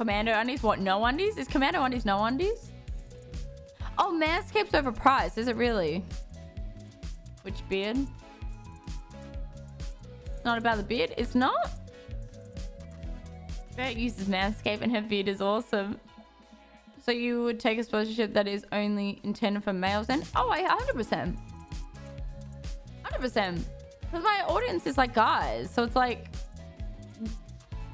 Commando undies? What? No undies? Is Commando undies no undies? Oh, Manscaped's overpriced. Is it really? Which beard? Not about the beard? It's not? Bert uses Manscaped and her beard is awesome. So you would take a sponsorship that is only intended for males then? Oh, I 100%. 100%. Because my audience is like guys. So it's like...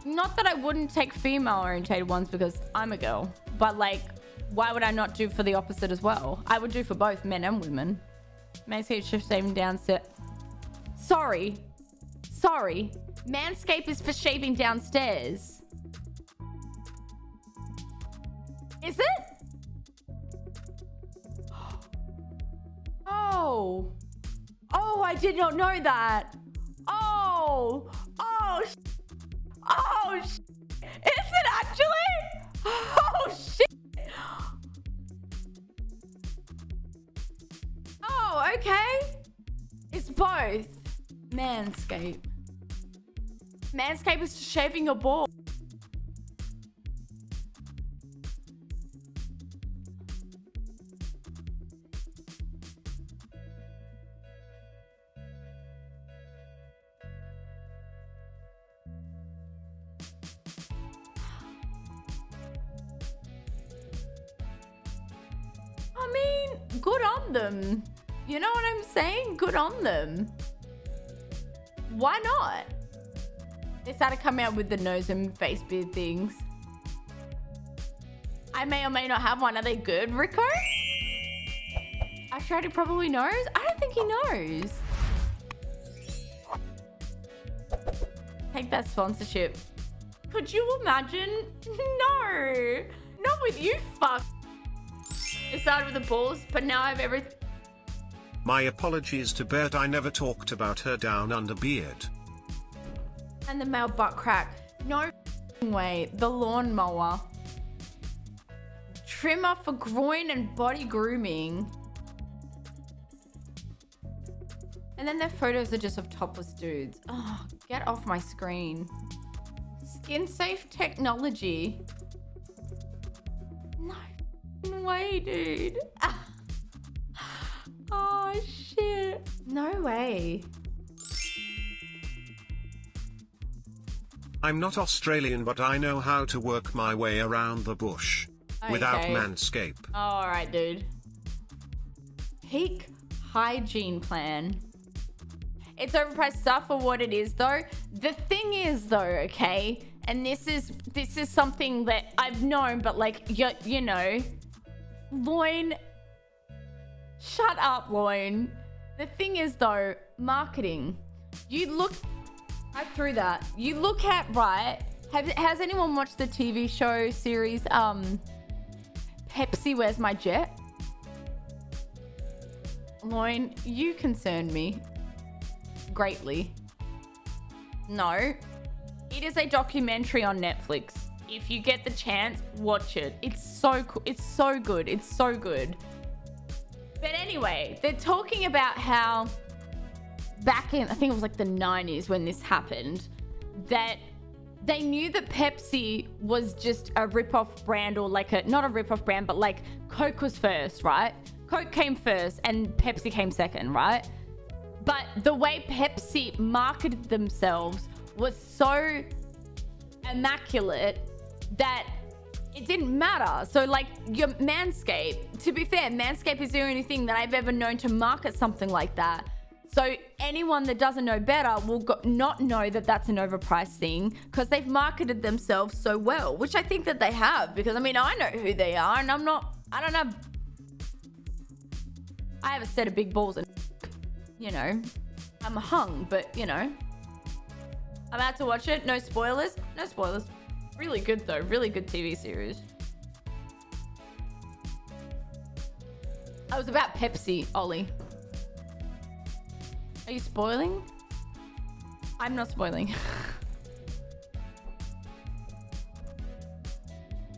Not that I wouldn't take female orientated ones because I'm a girl. But like, why would I not do for the opposite as well? I would do for both men and women. Manscaped shift shaving downstairs. Sorry. Sorry. Manscaped is for shaving downstairs. Is it? Oh. Oh, I did not know that. Oh. Oh, okay. It's both. Manscape. Manscape is shaving your ball. I mean, good on them. You know what I'm saying? Good on them. Why not? They started coming out with the nose and face beard things. I may or may not have one. Are they good, Rico? Astrati probably knows. I don't think he knows. Take that sponsorship. Could you imagine? No. Not with you, fuck. It started with the balls, but now I have everything. My apologies to Bert I never talked about her down under beard. And the male butt crack. No way. The lawnmower. Trimmer for groin and body grooming. And then their photos are just of topless dudes. Oh, get off my screen. Skin safe technology. No way, dude. Ah. Oh, shit. No way. I'm not Australian but I know how to work my way around the bush. Without Okay. manscape. All right, dude. Peak hygiene plan. It's overpriced stuff for what it is, though. The thing is, though, okay, and this is this is something that I've known, but like you, you know, Loin. Shut up, Loin. The thing is, though, marketing. You look. I threw that. You look at right. Have, has anyone watched the TV show series? Um, Pepsi, where's my jet? Loin, you concern me greatly. No, it is a documentary on Netflix. If you get the chance, watch it. It's so cool. It's so good. It's so good. But anyway, they're talking about how back in, I think it was like the 90s when this happened, that they knew that Pepsi was just a rip-off brand or like a, not a rip-off brand, but like Coke was first, right? Coke came first and Pepsi came second, right? But the way Pepsi marketed themselves was so immaculate that it didn't matter. So like your Manscaped, to be fair, Manscaped is the only thing that I've ever known to market something like that. So anyone that doesn't know better will go not know that that's an overpriced thing because they've marketed themselves so well, which I think that they have because I mean, I know who they are and I'm not, I don't have, I have a set of big balls and, you know, I'm hung, but you know, I'm about to watch it. No spoilers. No spoilers. Really good though. Really good TV series. I was about Pepsi, Ollie. Are you spoiling? I'm not spoiling.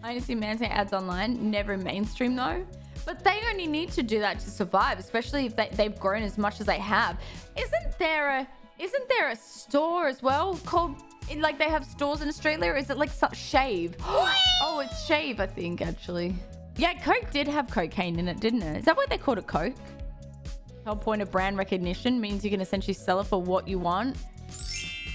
I only see Manta ads online, never mainstream though. But they only need to do that to survive, especially if they, they've grown as much as they have. Isn't there a isn't there a store as well called like they have stores in Australia? Or is it like shave? oh, it's shave, I think, actually. Yeah, Coke did have cocaine in it, didn't it? Is that why they called it Coke? The whole point of brand recognition means you can essentially sell it for what you want.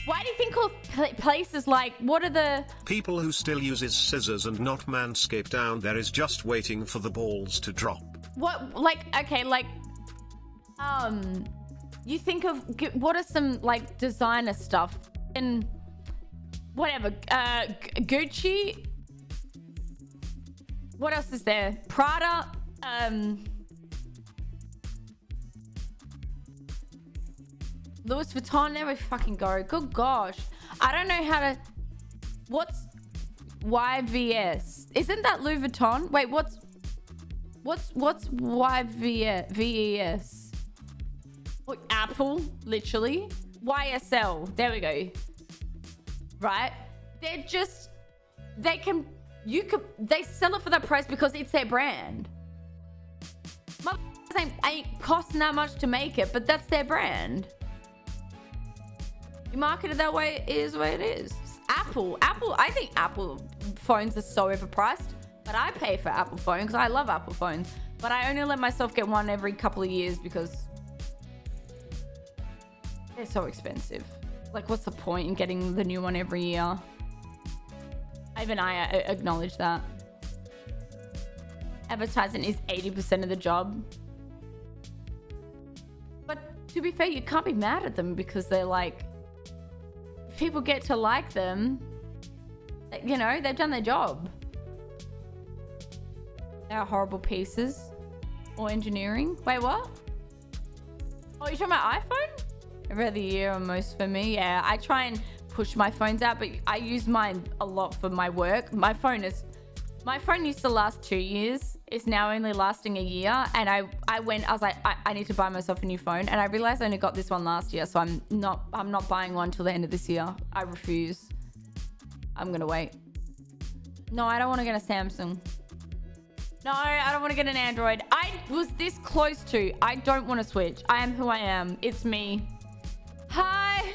Why do you think of places like, what are the... People who still uses scissors and not manscaped down there is just waiting for the balls to drop. What, like, okay, like, um, you think of, what are some, like, designer stuff? And whatever, uh, Gucci. What else is there? Prada, um... Louis Vuitton, there we fucking go. Good gosh. I don't know how to... What's YVS? Isn't that Louis Vuitton? Wait, what's... What's what's YVS? Apple, literally. YSL. There we go. Right? They're just... They can... You could... They sell it for that price because it's their brand. Motherfuckers ain't, ain't costing that much to make it, but that's their brand. You market it that way, it is way it is. Apple. Apple, I think Apple phones are so overpriced, but I pay for Apple phone because I love Apple phones. But I only let myself get one every couple of years because they're so expensive. Like, what's the point in getting the new one every year? Even I uh, acknowledge that. Advertising is 80% of the job. But to be fair, you can't be mad at them because they're like, people get to like them, you know, they've done their job. They're horrible pieces. Or engineering. Wait, what? Oh, you're talking about iPhone? Every other year almost for me. Yeah, I try and push my phones out, but I use mine a lot for my work. My phone is... My phone used to last two years. It's now only lasting a year. And I, I went, I was like, I, I need to buy myself a new phone. And I realized I only got this one last year. So I'm not, I'm not buying one till the end of this year. I refuse. I'm going to wait. No, I don't want to get a Samsung. No, I don't want to get an Android. I was this close to. I don't want to switch. I am who I am. It's me. Hi.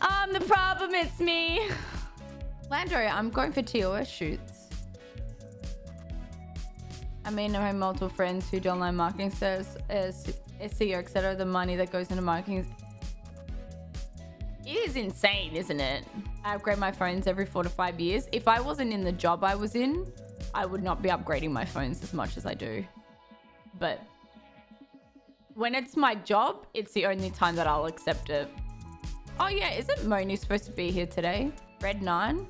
I'm the problem. It's me. Lando, I'm going for TOS shoots. I mean, I have multiple friends who do online marketing uh, SEO, etc. The money that goes into marketing is insane, isn't it? I upgrade my phones every four to five years. If I wasn't in the job I was in, I would not be upgrading my phones as much as I do. But when it's my job, it's the only time that I'll accept it. Oh yeah, isn't Moni supposed to be here today? Red 9?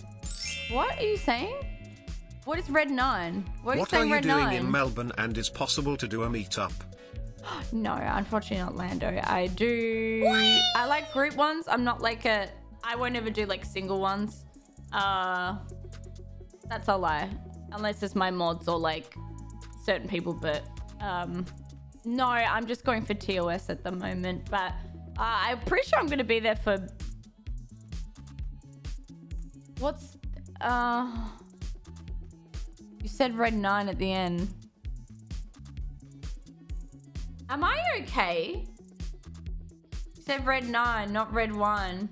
What are you saying? What is Red 9? What are What you are you Red doing 9? in Melbourne and is possible to do a meetup? No, unfortunately not Lando. I do... I like group ones. I'm not like a... I won't ever do like single ones. Uh, That's a lie. Unless it's my mods or like certain people, but... Um, no, I'm just going for TOS at the moment. But uh, I'm pretty sure I'm going to be there for... What's... Uh... You said red 9 at the end. Am I okay? You said red 9, not red 1.